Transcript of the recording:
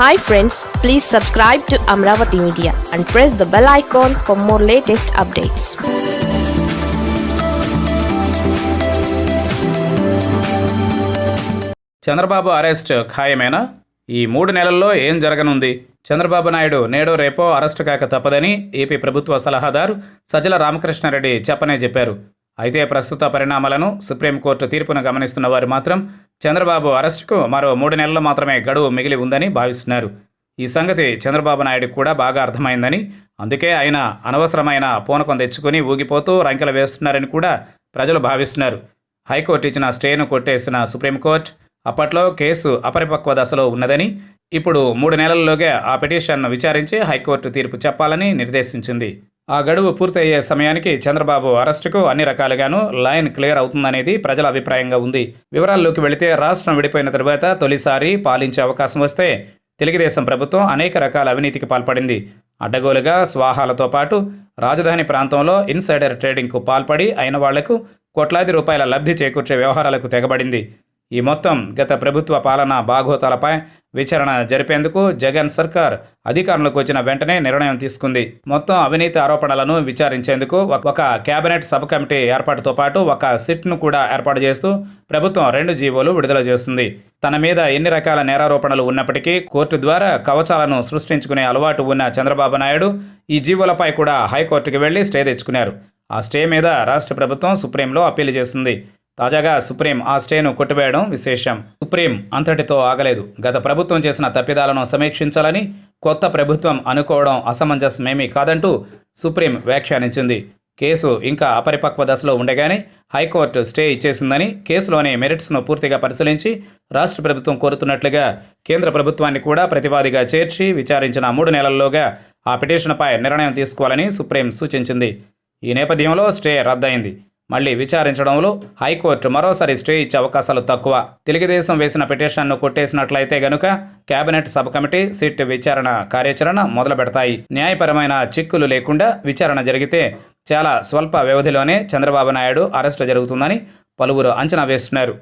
Hi friends please subscribe to Amaravati media and press the bell icon for more latest updates Chandrababu arrest ఖాయమేనా? ఈ మూడు నెలల్లో ఏం జరగనుంది? చంద్రబాబు నాయుడు నేడో రేపో అరెస్టు కాక తప్పదని ఏపీ ప్రభుత్వ సలహాదారు సజ్జల రామకృష్ణారెడ్డి చెప్పనే చెప్పారు. అయితే ప్రస్తుత పరిణామాలను సుప్రీంకోర్టు తీర్పును గమనిస్తున్న వారు మాత్రం చంద్రబాబు అరెస్టుకు మరో మూడు నెలలు మాత్రమే గడువు మిగిలి ఉందని భావిస్తున్నారు. ఈ సంగతి చంద్రబాబు నాయుడు కూడా బాగా అర్థమైందని అందుకే ఆయన అనవసరమైన పూనకం తెచ్చుకుని ఊగిపోతూ రంకెలు వేస్తున్నారని కూడా ప్రజలు భావిస్తున్నారు. హైకోర్టు ఇచ్చిన స్టేను కొట్టేసిన సుప్రీంకోర్టు అప్పట్లో కేసు అపరిపక్వ దశలో ఉన్నదని ఇప్పుడు మూడు నెలల్లోగా ఆ పిటిషన్ను విచారించి హైకోర్టు తీర్పు చెప్పాలని నిర్దేశించింది. ఆ గడువు పూర్తయ్యే సమయానికి చంద్రబాబు అరెస్టుకు అన్ని రకాలుగాను లైన్ క్లియర్ అవుతుందనేది ప్రజల అభిప్రాయంగా ఉంది. వివరాల్లోకి వెళితే రాష్ట్రం విడిపోయిన తరువాత తొలిసారి పాలించే అవకాశం వస్తే తెలుగుదేశం ప్రభుత్వం అనేక రకాల అవినీతికి పాల్పడింది. అడ్డగోలుగా స్వాహాలతో పాటు రాజధాని ప్రాంతంలో ఇన్సైడర్ ట్రేడింగ్కు పాల్పడి అయిన వాళ్ళకు కోట్లాది రూపాయల లబ్ధి చేకూర్చే వ్యవహారాలకు తెగబడింది. ఈ మొత్తం గత ప్రభుత్వ పాలన బాగోతాలపై విచారణ జరిపేందుకు జగన్ సర్కార్ అధికారంలోకి వచ్చిన వెంటనే నిర్ణయం తీసుకుంది. మొత్తం అవినీతి ఆరోపణలను విచారించేందుకు ఒక- కేబినెట్ సబ్ కమిటీ ఏర్పాటుతో పాటు ఒక సిట్ను కూడా ఏర్పాటు చేస్తూ ప్రభుత్వం రెండు జీవోలు విడుదల చేస్తుంది. తన మీద ఎన్ని రకాల నేరారోపణలు ఉన్నప్పటికీ కోర్టు ద్వారా కవచాలను సృష్టించుకునే అలవాటు ఉన్న చంద్రబాబు నాయుడు ఈ జీవోలపై కూడా హైకోర్టుకి వెళ్ళి స్టే తెచ్చుకున్నారు. ఆ స్టే మీద రాష్ట్ర ప్రభుత్వం సుప్రీంలో అప్పీలు చేసింది తాజాగా సుప్రీం ఆ స్టేను కొట్టివేయడం విశేషం. సుప్రీం అంతటితో ఆగలేదు. గత ప్రభుత్వం చేసిన తప్పిదాలను సమీక్షించాలని కొత్త ప్రభుత్వం అనుకోవడం అసమంజసమేమీ కాదంటూ సుప్రీం వ్యాఖ్యానించింది. కేసు ఇంకా అపరిపక్వ దశలో ఉండగానే హైకోర్టు స్టే ఇచ్చేసిందని కేసులోని మెరిట్స్ను పూర్తిగా పరిశీలించి రాష్ట్ర ప్రభుత్వం కోరుతున్నట్లుగా కేంద్ర ప్రభుత్వాన్ని కూడా ప్రతివాదిగా చేర్చి విచారించిన మూడు నెలల్లోగా ఆ పిటిషన్పై నిర్ణయం తీసుకోవాలని సుప్రీం సూచించింది. ఈ నేపథ్యంలో స్టే రద్దయింది. మళ్ళీ విచారించడంలో హైకోర్టు మరోసారి స్టే ఇచ్చే అవకాశాలు తక్కువ. తెలుగుదేశం వేసిన పిటిషన్ను కొట్టేసినట్లయితే గనుక కేబినెట్ సబ్ కమిటీ సిట్ విచారణ కార్యాచరణ మొదలు పెడతాయి. న్యాయపరమైన చిక్కులు లేకుండా విచారణ జరిగితే చాలా స్వల్ప వ్యవధిలోనే చంద్రబాబు నాయుడు అరెస్టు జరుగుతుందని పలువురు అంచనా వేస్తున్నారు.